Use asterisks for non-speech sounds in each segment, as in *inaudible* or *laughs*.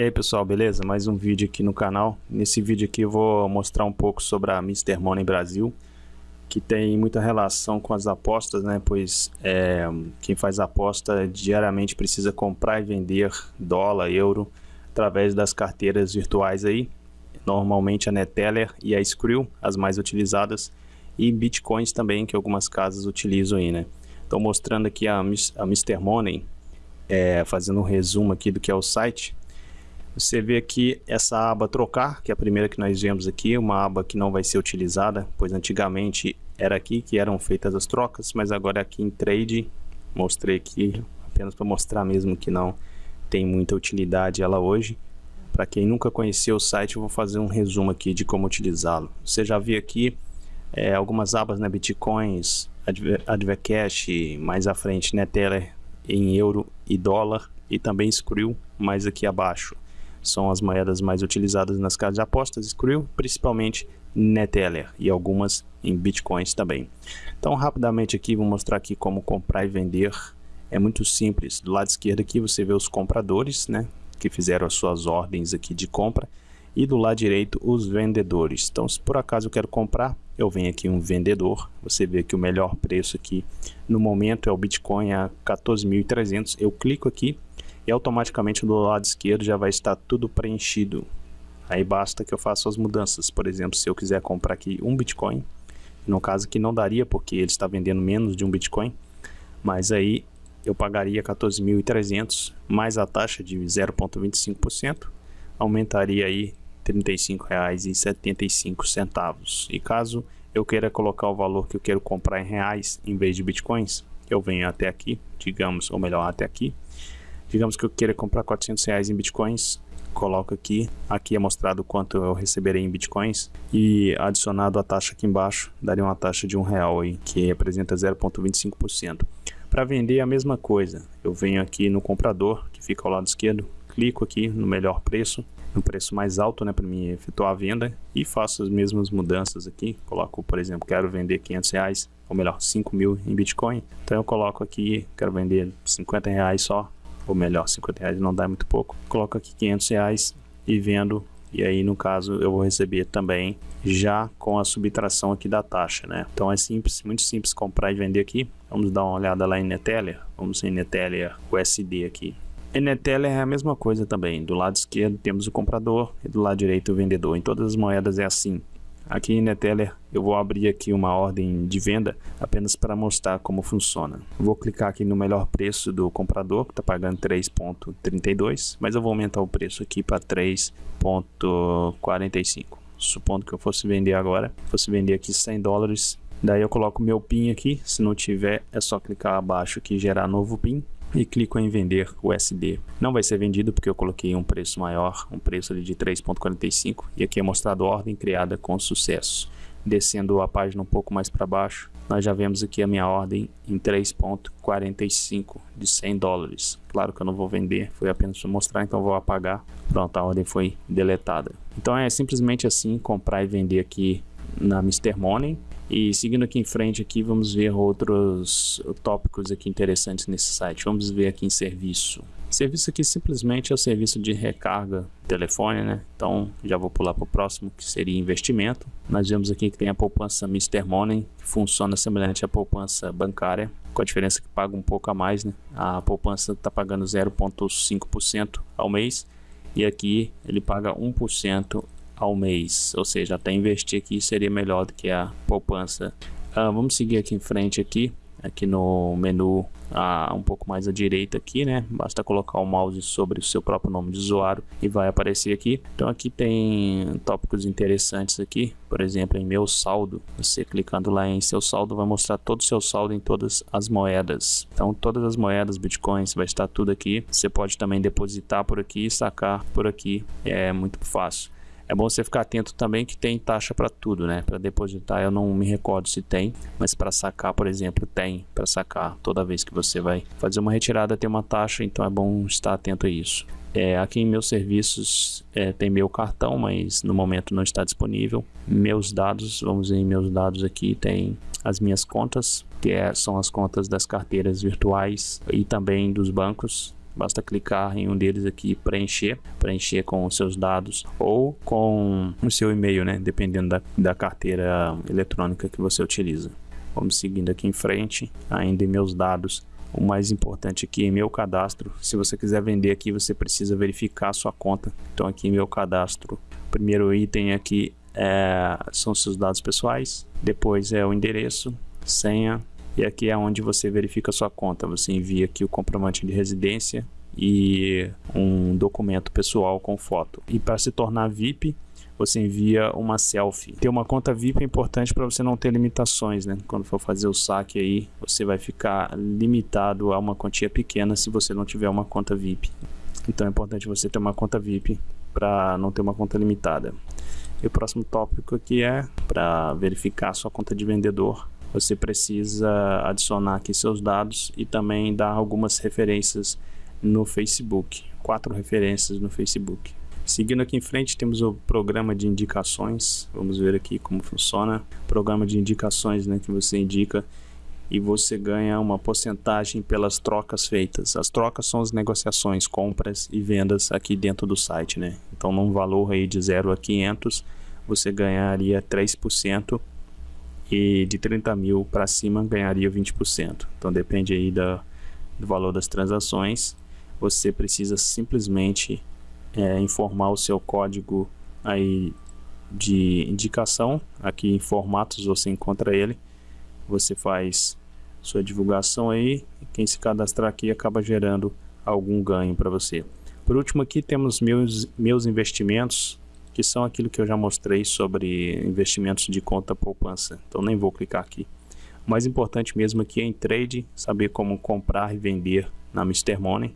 E aí pessoal, beleza? Mais um vídeo aqui no canal. Nesse vídeo aqui eu vou mostrar um pouco sobre a Mr. Money Brasil, que tem muita relação com as apostas, né? Pois é, quem faz aposta diariamente precisa comprar e vender dólar, euro, através das carteiras virtuais aí. Normalmente a Neteller e a Skrill, as mais utilizadas, e Bitcoins também, que algumas casas utilizam aí, né? Estou mostrando aqui a, a Mr. Money, é, fazendo um resumo aqui do que é o site. Você vê aqui essa aba trocar, que é a primeira que nós vemos aqui, uma aba que não vai ser utilizada, pois antigamente era aqui que eram feitas as trocas, mas agora aqui em trade, mostrei aqui apenas para mostrar mesmo que não tem muita utilidade ela hoje. Para quem nunca conheceu o site, eu vou fazer um resumo aqui de como utilizá-lo. Você já viu aqui é, algumas abas, né, Bitcoins, Advercash, mais à frente Neteller em euro e dólar e também Skrill mais aqui abaixo são as moedas mais utilizadas nas casas de apostas, Skrill, principalmente Neteller e algumas em Bitcoins também. Então rapidamente aqui vou mostrar aqui como comprar e vender. É muito simples. Do lado esquerdo aqui você vê os compradores, né, que fizeram as suas ordens aqui de compra e do lado direito os vendedores. Então se por acaso eu quero comprar, eu venho aqui um vendedor, você vê que o melhor preço aqui no momento é o Bitcoin a 14.300. Eu clico aqui automaticamente do lado esquerdo já vai estar tudo preenchido. Aí basta que eu faça as mudanças. Por exemplo, se eu quiser comprar aqui um Bitcoin, no caso que não daria porque ele está vendendo menos de um Bitcoin, mas aí eu pagaria 14.300 mais a taxa de 0,25%, aumentaria aí R$ 35,75. E caso eu queira colocar o valor que eu quero comprar em reais em vez de bitcoins, eu venho até aqui, digamos, ou melhor, até aqui, Digamos que eu queira comprar 400 reais em bitcoins, coloco aqui, aqui é mostrado quanto eu receberei em bitcoins. E adicionado a taxa aqui embaixo, daria uma taxa de um real aí, que representa 0,25%. Para vender é a mesma coisa, eu venho aqui no comprador, que fica ao lado esquerdo, clico aqui no melhor preço, no preço mais alto, né, para mim efetuar a venda e faço as mesmas mudanças aqui, coloco, por exemplo, quero vender 500 reais, ou melhor, 5 mil em Bitcoin, então eu coloco aqui, quero vender 50 reais só, ou melhor, 50 reais não dá muito pouco. Coloco aqui 500 reais e vendo e aí no caso eu vou receber também já com a subtração aqui da taxa, né? Então é simples, muito simples comprar e vender aqui. Vamos dar uma olhada lá em Neteller, vamos em Neteller USD aqui. Neteller é a mesma coisa também, do lado esquerdo temos o comprador e do lado direito o vendedor. Em todas as moedas é assim. Aqui em Neteller eu vou abrir aqui uma ordem de venda apenas para mostrar como funciona. Vou clicar aqui no melhor preço do comprador que está pagando 3.32, mas eu vou aumentar o preço aqui para 3.45. Supondo que eu fosse vender agora, fosse vender aqui 100 dólares, daí eu coloco meu PIN aqui, se não tiver é só clicar abaixo aqui gerar novo PIN e clico em vender USD. Não vai ser vendido porque eu coloquei um preço maior, um preço ali de 3.45 e aqui é mostrado ordem criada com sucesso. Descendo a página um pouco mais para baixo, nós já vemos aqui a minha ordem em 3.45 de 100 dólares. Claro que eu não vou vender, foi apenas para mostrar, então vou apagar. Pronto, a ordem foi deletada. Então é simplesmente assim, comprar e vender aqui na Mr. Money. E seguindo aqui em frente aqui, vamos ver outros tópicos aqui interessantes nesse site. Vamos ver aqui em serviço. Serviço aqui simplesmente é o serviço de recarga telefone, né? Então já vou pular para o próximo, que seria investimento. Nós vemos aqui que tem a poupança Mr. Money, que funciona semelhante à poupança bancária, com a diferença que paga um pouco a mais, né? A poupança está pagando 0,5% ao mês e aqui ele paga 1% ao mês, ou seja, até investir aqui seria melhor do que a poupança. Uh, vamos seguir aqui em frente aqui, aqui no menu uh, um pouco mais à direita aqui, né? Basta colocar o mouse sobre o seu próprio nome de usuário e vai aparecer aqui. Então aqui tem tópicos interessantes aqui, por exemplo, em meu saldo. Você clicando lá em seu saldo vai mostrar todo o seu saldo em todas as moedas. Então todas as moedas, bitcoins, vai estar tudo aqui. Você pode também depositar por aqui e sacar por aqui. É muito fácil. É bom você ficar atento também que tem taxa para tudo, né? Para depositar eu não me recordo se tem, mas para sacar, por exemplo, tem. Para sacar toda vez que você vai fazer uma retirada tem uma taxa, então é bom estar atento a isso. É, aqui em meus serviços é, tem meu cartão, mas no momento não está disponível. Meus dados, vamos em meus dados aqui, tem as minhas contas, que é, são as contas das carteiras virtuais e também dos bancos basta clicar em um deles aqui preencher, preencher com os seus dados ou com o seu e-mail, né, dependendo da, da carteira eletrônica que você utiliza. Vamos seguindo aqui em frente, ainda em meus dados. O mais importante aqui é meu cadastro. Se você quiser vender aqui, você precisa verificar sua conta. Então aqui meu cadastro. Primeiro item aqui é, são seus dados pessoais. Depois é o endereço, senha. E aqui é onde você verifica sua conta. Você envia aqui o comprovante de residência e um documento pessoal com foto. E para se tornar VIP, você envia uma selfie. Ter uma conta VIP é importante para você não ter limitações, né? Quando for fazer o saque aí, você vai ficar limitado a uma quantia pequena se você não tiver uma conta VIP. Então é importante você ter uma conta VIP para não ter uma conta limitada. E o próximo tópico aqui é para verificar sua conta de vendedor. Você precisa adicionar aqui seus dados e também dar algumas referências no Facebook. Quatro referências no Facebook. Seguindo aqui em frente, temos o programa de indicações. Vamos ver aqui como funciona. Programa de indicações, né, que você indica e você ganha uma porcentagem pelas trocas feitas. As trocas são as negociações, compras e vendas aqui dentro do site, né? Então, num valor aí de 0 a 500, você ganharia 3% e de 30 mil para cima ganharia 20%. Então, depende aí da, do valor das transações. Você precisa simplesmente é, informar o seu código aí de indicação. Aqui em formatos você encontra ele. Você faz sua divulgação aí. Quem se cadastrar aqui acaba gerando algum ganho para você. Por último aqui temos meus, meus investimentos, que são aquilo que eu já mostrei sobre investimentos de conta poupança. Então nem vou clicar aqui. O mais importante mesmo aqui é em trade, saber como comprar e vender na Mr. Money.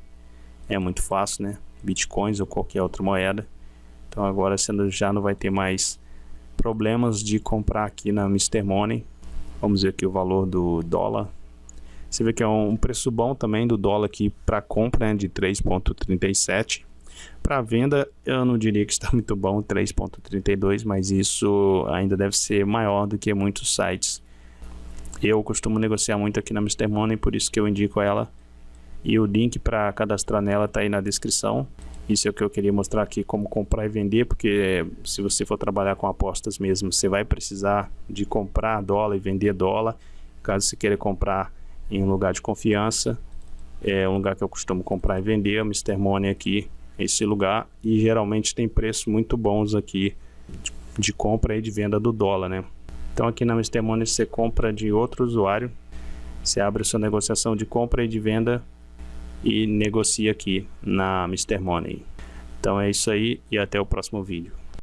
É muito fácil, né? bitcoins ou qualquer outra moeda. Então agora você já não vai ter mais problemas de comprar aqui na Mr. Money. Vamos ver aqui o valor do dólar. Você vê que é um preço bom também do dólar aqui para compra né, de 3.37. Para venda eu não diria que está *laughs* muito bom 3.32, mas isso ainda deve ser maior do que muitos sites. Eu costumo negociar muito aqui na Mr. Money, por isso que eu indico ela e o link para cadastrar nela está aí na descrição. Isso é o que eu queria mostrar aqui, como comprar e vender, porque se você for trabalhar com apostas mesmo, você vai precisar de comprar dólar e vender dólar. Caso você queira comprar em um lugar de confiança, é um lugar que eu costumo comprar e vender, o Mr. Money aqui, esse lugar, e geralmente tem preços muito bons aqui de, compra e de venda do dólar, né? Então aqui na Mr. Money você compra de outro usuário, você abre sua negociação de compra e de venda e negocia aqui na Mr. Money. Então é isso aí e até o próximo vídeo.